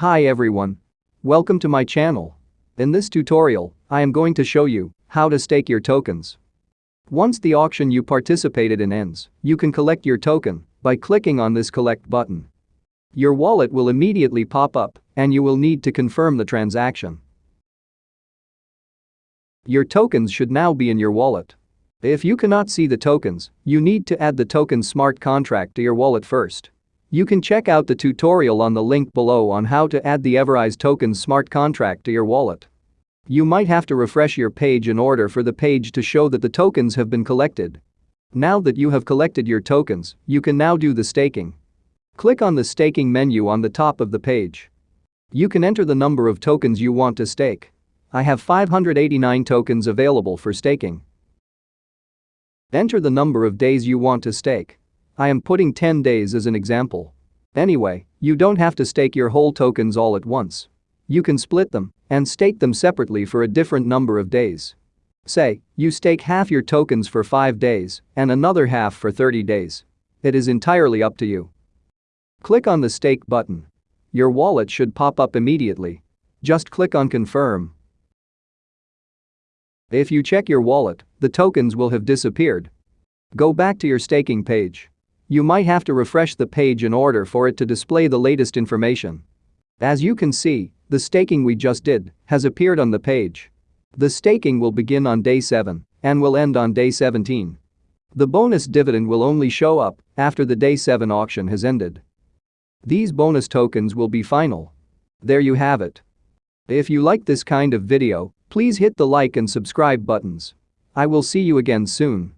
Hi everyone. Welcome to my channel. In this tutorial, I am going to show you how to stake your tokens. Once the auction you participated in ends, you can collect your token by clicking on this collect button. Your wallet will immediately pop up and you will need to confirm the transaction. Your tokens should now be in your wallet. If you cannot see the tokens, you need to add the token smart contract to your wallet first. You can check out the tutorial on the link below on how to add the Everise tokens smart contract to your wallet. You might have to refresh your page in order for the page to show that the tokens have been collected. Now that you have collected your tokens, you can now do the staking. Click on the staking menu on the top of the page. You can enter the number of tokens you want to stake. I have 589 tokens available for staking. Enter the number of days you want to stake. I am putting 10 days as an example. Anyway, you don't have to stake your whole tokens all at once. You can split them and stake them separately for a different number of days. Say, you stake half your tokens for 5 days and another half for 30 days. It is entirely up to you. Click on the stake button. Your wallet should pop up immediately. Just click on confirm. If you check your wallet, the tokens will have disappeared. Go back to your staking page. You might have to refresh the page in order for it to display the latest information. As you can see, the staking we just did has appeared on the page. The staking will begin on day 7 and will end on day 17. The bonus dividend will only show up after the day 7 auction has ended. These bonus tokens will be final. There you have it. If you like this kind of video, please hit the like and subscribe buttons. I will see you again soon.